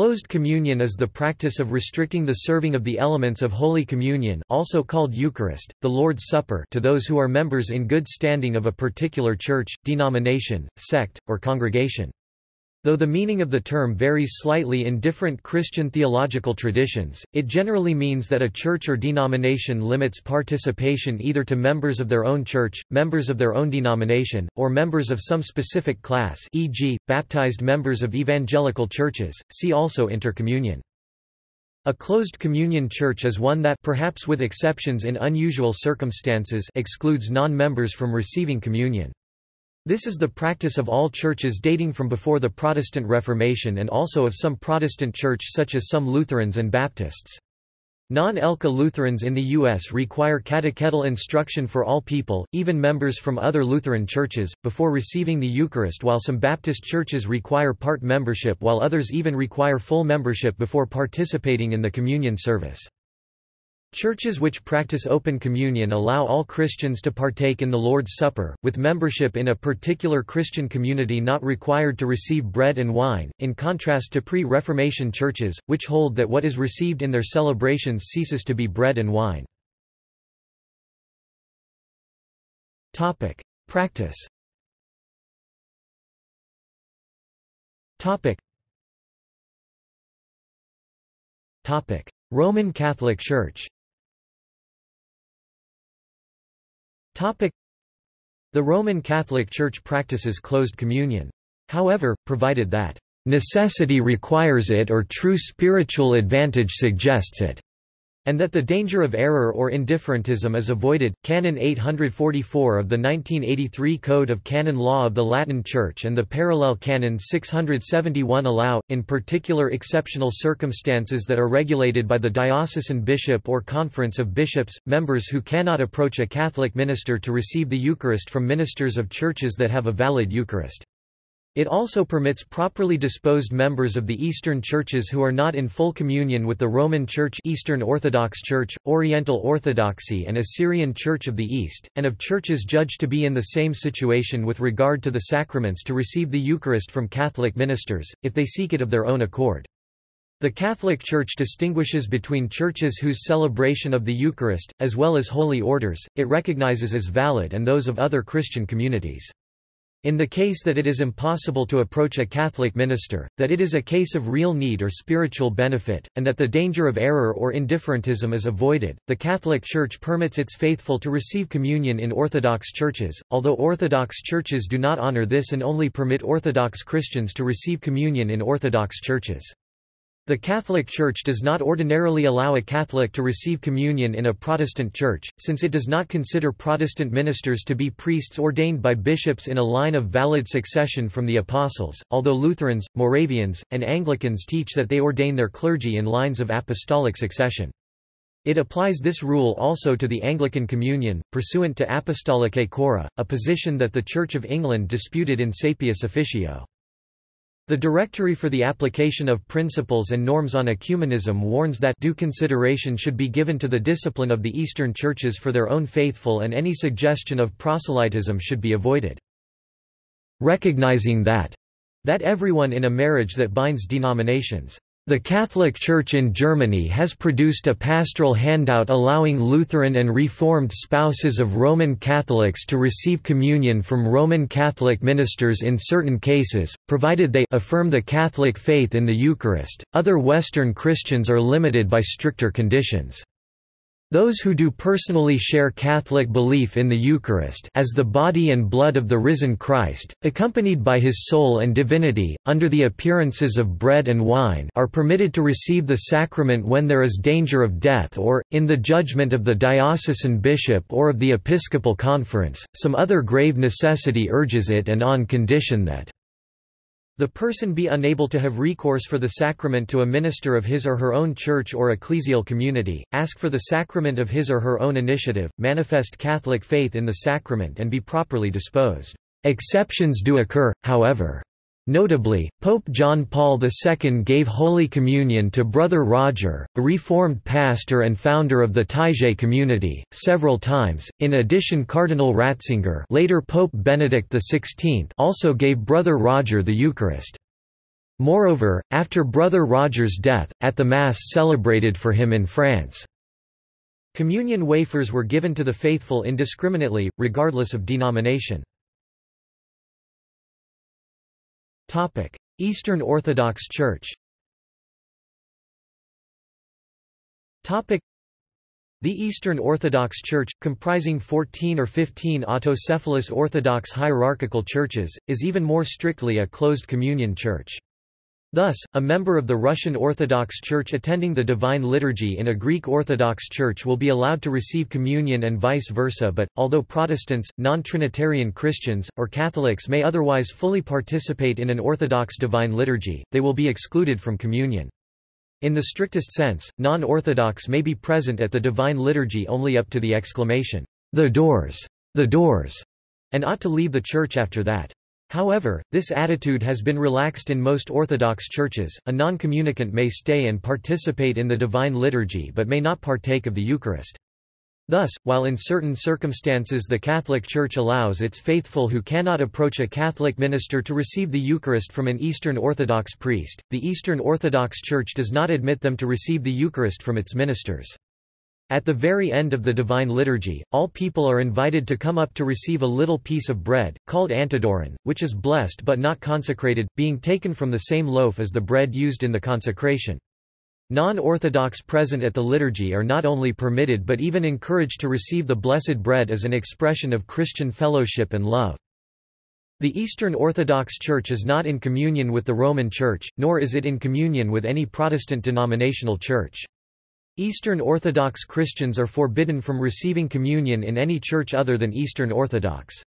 Closed communion is the practice of restricting the serving of the elements of Holy Communion also called Eucharist, the Lord's Supper to those who are members in good standing of a particular church, denomination, sect, or congregation. Though the meaning of the term varies slightly in different Christian theological traditions, it generally means that a church or denomination limits participation either to members of their own church, members of their own denomination, or members of some specific class e.g., baptized members of evangelical churches, see also intercommunion. A closed communion church is one that perhaps with exceptions in unusual circumstances excludes non-members from receiving communion. This is the practice of all churches dating from before the Protestant Reformation and also of some Protestant church such as some Lutherans and Baptists. Non-ELCA Lutherans in the U.S. require catechetical instruction for all people, even members from other Lutheran churches, before receiving the Eucharist while some Baptist churches require part membership while others even require full membership before participating in the communion service. Churches which practice open communion allow all Christians to partake in the Lord's Supper, with membership in a particular Christian community not required to receive bread and wine, in contrast to pre-Reformation churches, which hold that what is received in their celebrations ceases to be bread and wine. Practice. Roman Catholic Church The Roman Catholic Church practices closed communion. However, provided that necessity requires it or true spiritual advantage suggests it, and that the danger of error or indifferentism is avoided. Canon 844 of the 1983 Code of Canon Law of the Latin Church and the parallel Canon 671 allow, in particular exceptional circumstances that are regulated by the diocesan bishop or conference of bishops, members who cannot approach a Catholic minister to receive the Eucharist from ministers of churches that have a valid Eucharist. It also permits properly disposed members of the Eastern churches who are not in full communion with the Roman Church Eastern Orthodox Church, Oriental Orthodoxy and Assyrian Church of the East, and of churches judged to be in the same situation with regard to the sacraments to receive the Eucharist from Catholic ministers, if they seek it of their own accord. The Catholic Church distinguishes between churches whose celebration of the Eucharist, as well as holy orders, it recognizes as valid and those of other Christian communities. In the case that it is impossible to approach a Catholic minister, that it is a case of real need or spiritual benefit, and that the danger of error or indifferentism is avoided, the Catholic Church permits its faithful to receive communion in Orthodox churches, although Orthodox churches do not honor this and only permit Orthodox Christians to receive communion in Orthodox churches. The Catholic Church does not ordinarily allow a Catholic to receive communion in a Protestant church, since it does not consider Protestant ministers to be priests ordained by bishops in a line of valid succession from the Apostles, although Lutherans, Moravians, and Anglicans teach that they ordain their clergy in lines of apostolic succession. It applies this rule also to the Anglican Communion, pursuant to Apostolicae Curae, a position that the Church of England disputed in Saepius Officio. The Directory for the Application of Principles and Norms on Ecumenism warns that due consideration should be given to the discipline of the Eastern churches for their own faithful and any suggestion of proselytism should be avoided. Recognizing that that everyone in a marriage that binds denominations the Catholic Church in Germany has produced a pastoral handout allowing Lutheran and Reformed spouses of Roman Catholics to receive communion from Roman Catholic ministers in certain cases, provided they affirm the Catholic faith in the Eucharist. Other Western Christians are limited by stricter conditions. Those who do personally share Catholic belief in the Eucharist as the body and blood of the risen Christ, accompanied by his soul and divinity, under the appearances of bread and wine are permitted to receive the sacrament when there is danger of death or, in the judgment of the diocesan bishop or of the episcopal conference, some other grave necessity urges it and on condition that the person be unable to have recourse for the sacrament to a minister of his or her own church or ecclesial community, ask for the sacrament of his or her own initiative, manifest Catholic faith in the sacrament and be properly disposed. Exceptions do occur, however. Notably, Pope John Paul II gave Holy Communion to Brother Roger, a Reformed pastor and founder of the Taizé community, several times. In addition, Cardinal Ratzinger, later Pope Benedict XVI, also gave Brother Roger the Eucharist. Moreover, after Brother Roger's death, at the Mass celebrated for him in France, communion wafers were given to the faithful indiscriminately, regardless of denomination. Eastern Orthodox Church. The Eastern Orthodox Church, comprising 14 or 15 autocephalous Orthodox hierarchical churches, is even more strictly a closed communion church. Thus, a member of the Russian Orthodox Church attending the Divine Liturgy in a Greek Orthodox Church will be allowed to receive communion and vice versa but, although Protestants, non-Trinitarian Christians, or Catholics may otherwise fully participate in an Orthodox Divine Liturgy, they will be excluded from communion. In the strictest sense, non-Orthodox may be present at the Divine Liturgy only up to the exclamation, "'The doors! The doors!' and ought to leave the church after that. However, this attitude has been relaxed in most Orthodox churches. A non-communicant may stay and participate in the Divine Liturgy but may not partake of the Eucharist. Thus, while in certain circumstances the Catholic Church allows its faithful who cannot approach a Catholic minister to receive the Eucharist from an Eastern Orthodox priest, the Eastern Orthodox Church does not admit them to receive the Eucharist from its ministers. At the very end of the Divine Liturgy, all people are invited to come up to receive a little piece of bread, called antidoron, which is blessed but not consecrated, being taken from the same loaf as the bread used in the consecration. Non-Orthodox present at the liturgy are not only permitted but even encouraged to receive the blessed bread as an expression of Christian fellowship and love. The Eastern Orthodox Church is not in communion with the Roman Church, nor is it in communion with any Protestant denominational church. Eastern Orthodox Christians are forbidden from receiving communion in any church other than Eastern Orthodox.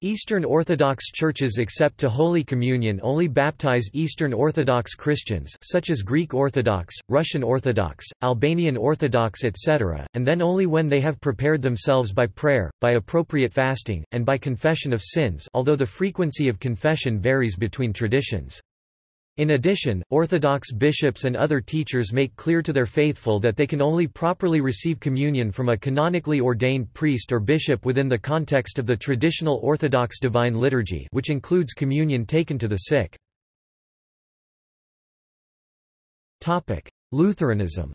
Eastern Orthodox churches accept to Holy Communion only baptize Eastern Orthodox Christians such as Greek Orthodox, Russian Orthodox, Albanian Orthodox etc., and then only when they have prepared themselves by prayer, by appropriate fasting, and by confession of sins although the frequency of confession varies between traditions. In addition, Orthodox bishops and other teachers make clear to their faithful that they can only properly receive communion from a canonically ordained priest or bishop within the context of the traditional Orthodox Divine Liturgy which includes communion taken to the sick. Lutheranism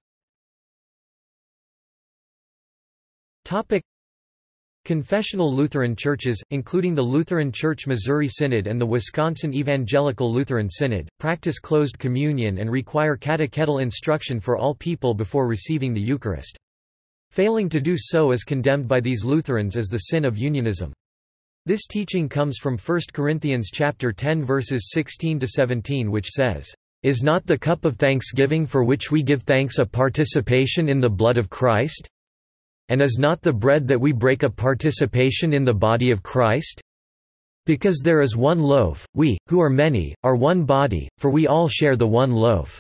Confessional Lutheran churches, including the Lutheran Church Missouri Synod and the Wisconsin Evangelical Lutheran Synod, practice closed communion and require catechetical instruction for all people before receiving the Eucharist. Failing to do so is condemned by these Lutherans as the sin of unionism. This teaching comes from 1 Corinthians chapter 10 verses 16 to 17 which says, "Is not the cup of thanksgiving for which we give thanks a participation in the blood of Christ? And is not the bread that we break a participation in the body of Christ? Because there is one loaf, we, who are many, are one body, for we all share the one loaf."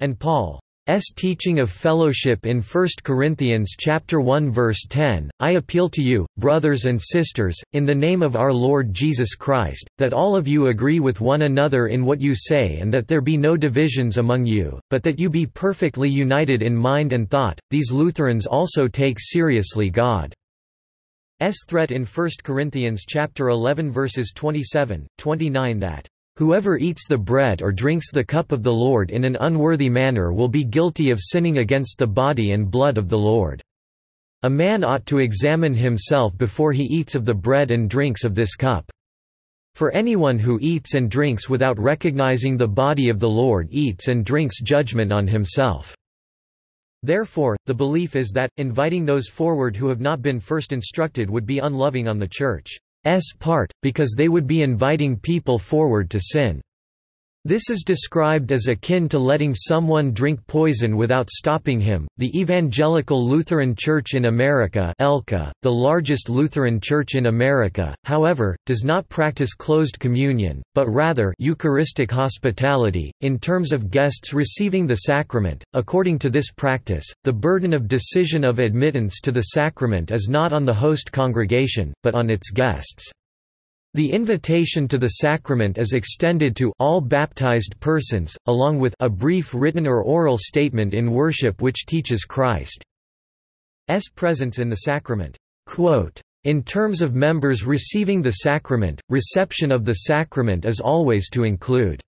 And Paul S teaching of fellowship in 1 Corinthians chapter 1 verse 10, I appeal to you, brothers and sisters, in the name of our Lord Jesus Christ, that all of you agree with one another in what you say and that there be no divisions among you, but that you be perfectly united in mind and thought. These Lutherans also take seriously God's threat in 1 Corinthians chapter 11 verses 27, 29 that Whoever eats the bread or drinks the cup of the Lord in an unworthy manner will be guilty of sinning against the body and blood of the Lord. A man ought to examine himself before he eats of the bread and drinks of this cup. For anyone who eats and drinks without recognizing the body of the Lord eats and drinks judgment on himself. Therefore, the belief is that, inviting those forward who have not been first instructed would be unloving on the Church. S part, because they would be inviting people forward to sin. This is described as akin to letting someone drink poison without stopping him. The Evangelical Lutheran Church in America, ELCA, the largest Lutheran church in America, however, does not practice closed communion, but rather Eucharistic hospitality in terms of guests receiving the sacrament. According to this practice, the burden of decision of admittance to the sacrament is not on the host congregation, but on its guests. The invitation to the sacrament is extended to all baptized persons, along with a brief written or oral statement in worship which teaches Christ's presence in the sacrament. Quote, in terms of members receiving the sacrament, reception of the sacrament is always to include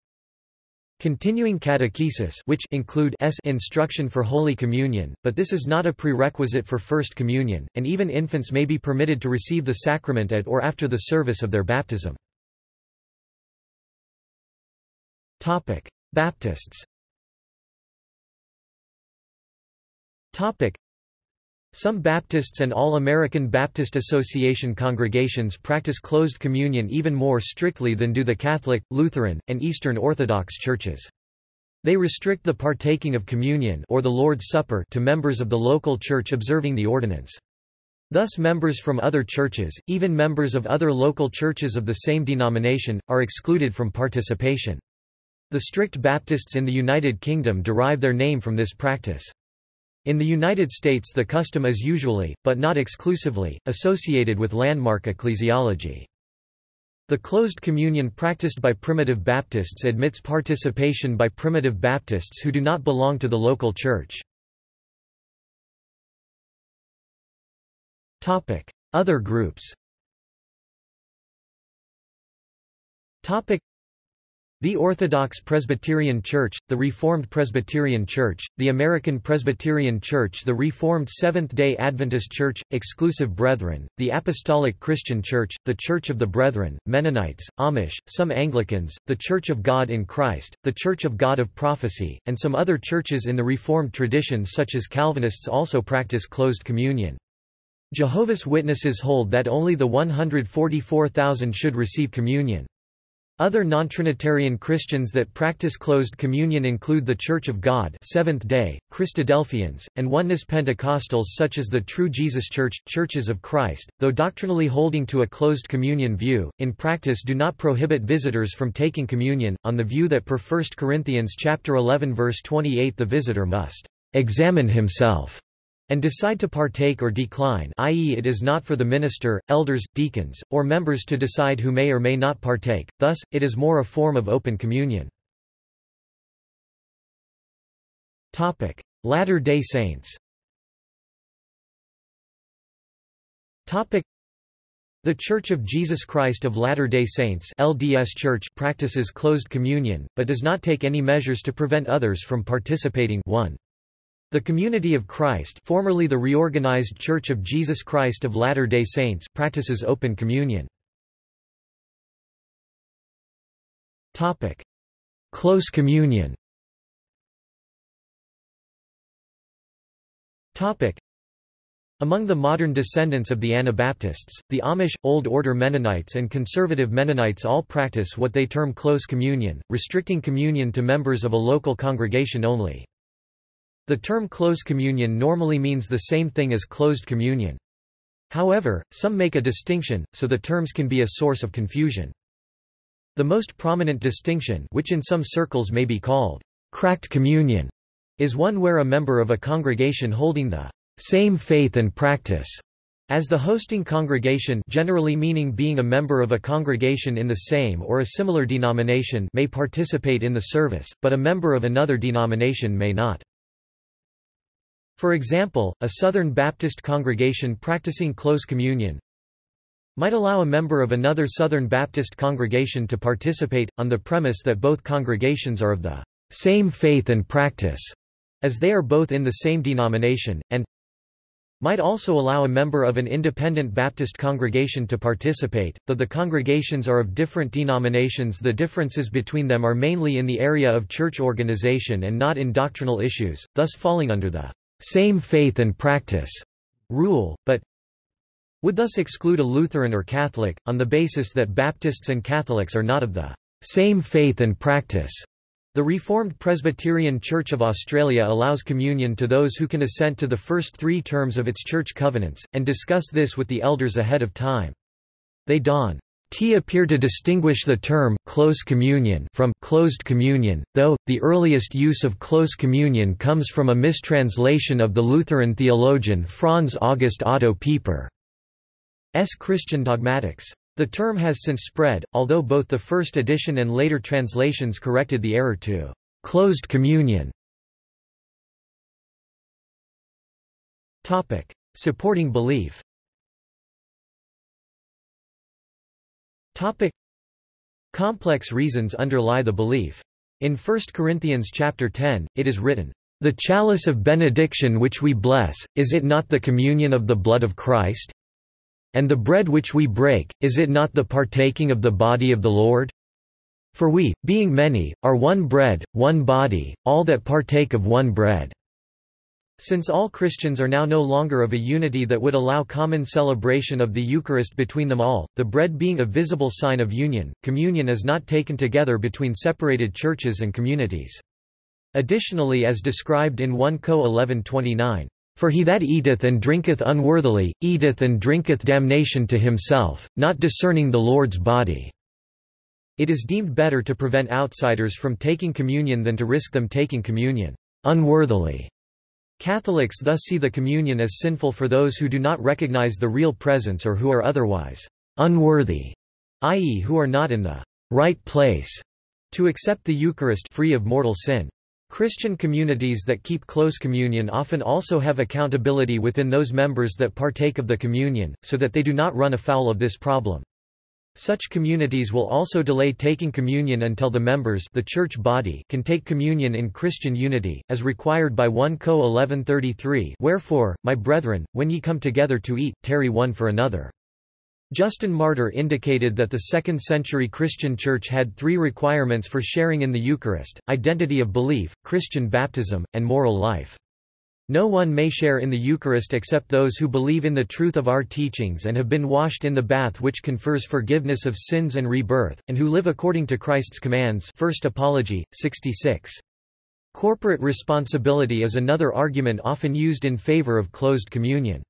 Continuing catechesis which include s instruction for Holy Communion, but this is not a prerequisite for First Communion, and even infants may be permitted to receive the sacrament at or after the service of their baptism. Baptists some Baptists and All-American Baptist Association congregations practice closed communion even more strictly than do the Catholic, Lutheran, and Eastern Orthodox churches. They restrict the partaking of communion or the Lord's Supper to members of the local church observing the ordinance. Thus members from other churches, even members of other local churches of the same denomination, are excluded from participation. The strict Baptists in the United Kingdom derive their name from this practice. In the United States the custom is usually, but not exclusively, associated with landmark ecclesiology. The closed communion practiced by Primitive Baptists admits participation by Primitive Baptists who do not belong to the local church. Other groups the Orthodox Presbyterian Church, the Reformed Presbyterian Church, the American Presbyterian Church the Reformed Seventh-day Adventist Church, Exclusive Brethren, the Apostolic Christian Church, the Church of the Brethren, Mennonites, Amish, some Anglicans, the Church of God in Christ, the Church of God of Prophecy, and some other churches in the Reformed tradition such as Calvinists also practice closed communion. Jehovah's Witnesses hold that only the 144,000 should receive communion. Other non-Trinitarian Christians that practice closed communion include the Church of God Seventh-day, Christadelphians, and Oneness Pentecostals such as the True Jesus Church, Churches of Christ, though doctrinally holding to a closed communion view, in practice do not prohibit visitors from taking communion, on the view that per 1 Corinthians chapter 11 verse 28 the visitor must examine himself and decide to partake or decline i.e. it is not for the minister, elders, deacons, or members to decide who may or may not partake, thus, it is more a form of open communion. Latter-day Saints the Church of Jesus Christ of Latter-day Saints LDS Church practices closed communion, but does not take any measures to prevent others from participating 1. The Community of Christ formerly the reorganized Church of Jesus Christ of Latter-day Saints practices open communion. Close communion among the modern descendants of the Anabaptists, the Amish, Old Order Mennonites and Conservative Mennonites all practice what they term close communion, restricting communion to members of a local congregation only. The term close communion normally means the same thing as closed communion. However, some make a distinction, so the terms can be a source of confusion. The most prominent distinction which in some circles may be called cracked communion is one where a member of a congregation holding the same faith and practice as the hosting congregation generally meaning being a member of a congregation in the same or a similar denomination may participate in the service, but a member of another denomination may not. For example, a Southern Baptist congregation practicing close communion might allow a member of another Southern Baptist congregation to participate, on the premise that both congregations are of the same faith and practice, as they are both in the same denomination, and might also allow a member of an independent Baptist congregation to participate, though the congregations are of different denominations. The differences between them are mainly in the area of church organization and not in doctrinal issues, thus falling under the same faith and practice rule, but would thus exclude a Lutheran or Catholic, on the basis that Baptists and Catholics are not of the same faith and practice. The Reformed Presbyterian Church of Australia allows communion to those who can assent to the first three terms of its church covenants, and discuss this with the elders ahead of time. They don T appear to distinguish the term close communion from closed communion, though the earliest use of close communion comes from a mistranslation of the Lutheran theologian Franz August Otto Pieper's Christian Dogmatics. The term has since spread, although both the first edition and later translations corrected the error to closed communion. Supporting belief. Topic. Complex reasons underlie the belief. In 1 Corinthians chapter 10, it is written, "The chalice of benediction which we bless, is it not the communion of the blood of Christ? And the bread which we break, is it not the partaking of the body of the Lord? For we, being many, are one bread, one body, all that partake of one bread." Since all Christians are now no longer of a unity that would allow common celebration of the Eucharist between them all, the bread being a visible sign of union, communion is not taken together between separated churches and communities. Additionally as described in 1 Co 11:29, "For he that eateth and drinketh unworthily, eateth and drinketh damnation to himself, not discerning the Lord's body." It is deemed better to prevent outsiders from taking communion than to risk them taking communion unworthily. Catholics thus see the communion as sinful for those who do not recognize the real presence or who are otherwise unworthy, i.e. who are not in the right place to accept the Eucharist free of mortal sin. Christian communities that keep close communion often also have accountability within those members that partake of the communion, so that they do not run afoul of this problem. Such communities will also delay taking communion until the members the church body can take communion in Christian unity, as required by 1 Co 1133 Wherefore, my brethren, when ye come together to eat, tarry one for another. Justin Martyr indicated that the 2nd century Christian Church had three requirements for sharing in the Eucharist, identity of belief, Christian baptism, and moral life. No one may share in the Eucharist except those who believe in the truth of our teachings and have been washed in the bath which confers forgiveness of sins and rebirth, and who live according to Christ's commands First Apology, 66. Corporate responsibility is another argument often used in favor of closed communion.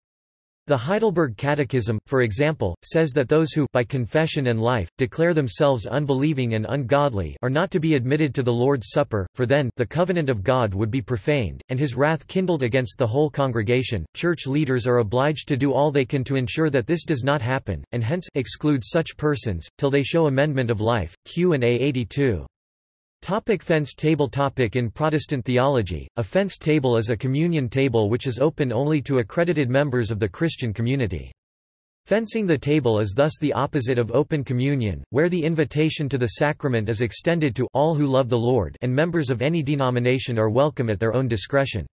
The Heidelberg Catechism, for example, says that those who by confession and life, declare themselves unbelieving and ungodly are not to be admitted to the Lord's Supper, for then the covenant of God would be profaned, and his wrath kindled against the whole congregation. Church leaders are obliged to do all they can to ensure that this does not happen, and hence exclude such persons, till they show amendment of life. Q&A 82. Topic fence table topic In Protestant theology, a fence table is a communion table which is open only to accredited members of the Christian community. Fencing the table is thus the opposite of open communion, where the invitation to the sacrament is extended to all who love the Lord and members of any denomination are welcome at their own discretion.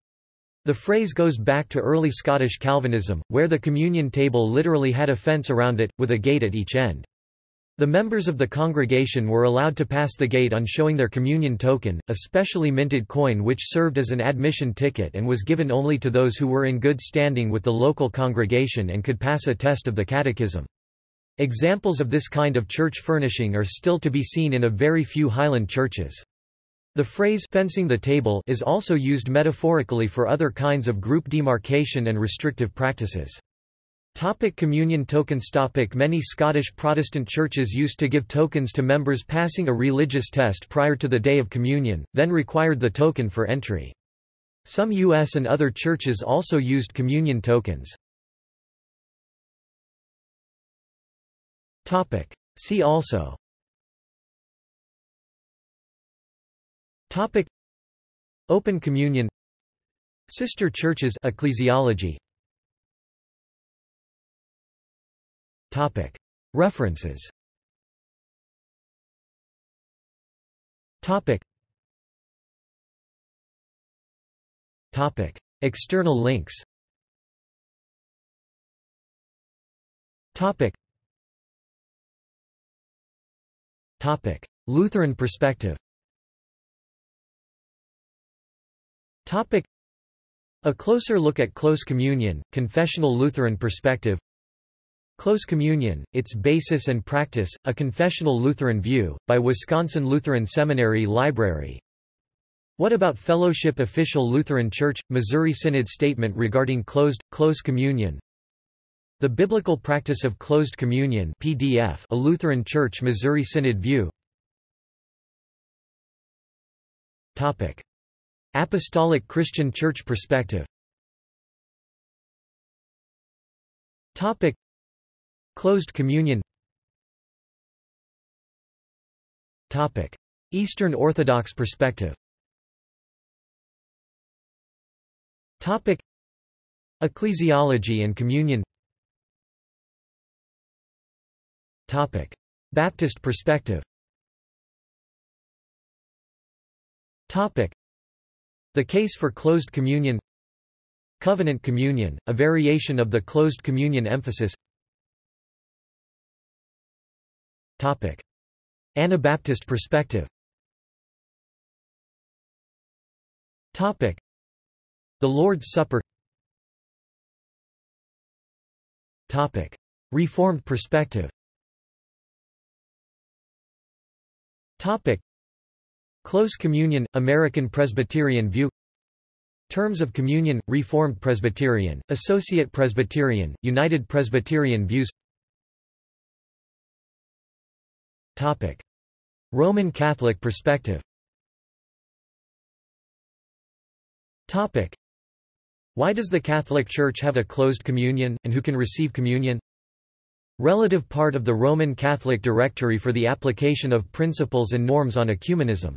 The phrase goes back to early Scottish Calvinism, where the communion table literally had a fence around it, with a gate at each end. The members of the congregation were allowed to pass the gate on showing their communion token, a specially minted coin which served as an admission ticket and was given only to those who were in good standing with the local congregation and could pass a test of the catechism. Examples of this kind of church furnishing are still to be seen in a very few Highland churches. The phrase fencing the table is also used metaphorically for other kinds of group demarcation and restrictive practices. Topic communion tokens topic Many Scottish Protestant churches used to give tokens to members passing a religious test prior to the day of communion, then required the token for entry. Some U.S. and other churches also used communion tokens. Topic. See also Topic Open communion Sister churches ecclesiology References. External links. Lutheran perspective. A closer look at close communion, confessional Lutheran perspective Close Communion, Its Basis and Practice, A Confessional Lutheran View, by Wisconsin Lutheran Seminary Library What About Fellowship Official Lutheran Church, Missouri Synod Statement regarding closed, close communion The Biblical Practice of Closed Communion PDF A Lutheran Church Missouri Synod View Topic. Apostolic Christian Church Perspective Topic. Closed communion Topic. Eastern Orthodox perspective Topic. Ecclesiology and communion Topic. Baptist perspective Topic. The case for closed communion Covenant communion, a variation of the closed communion emphasis Topic. Anabaptist perspective Topic. The Lord's Supper Topic. Reformed perspective Topic. Close communion, American Presbyterian view Terms of communion, Reformed Presbyterian, Associate Presbyterian, United Presbyterian views Topic. Roman Catholic perspective Topic. Why does the Catholic Church have a closed communion, and who can receive communion? Relative part of the Roman Catholic Directory for the Application of Principles and Norms on Ecumenism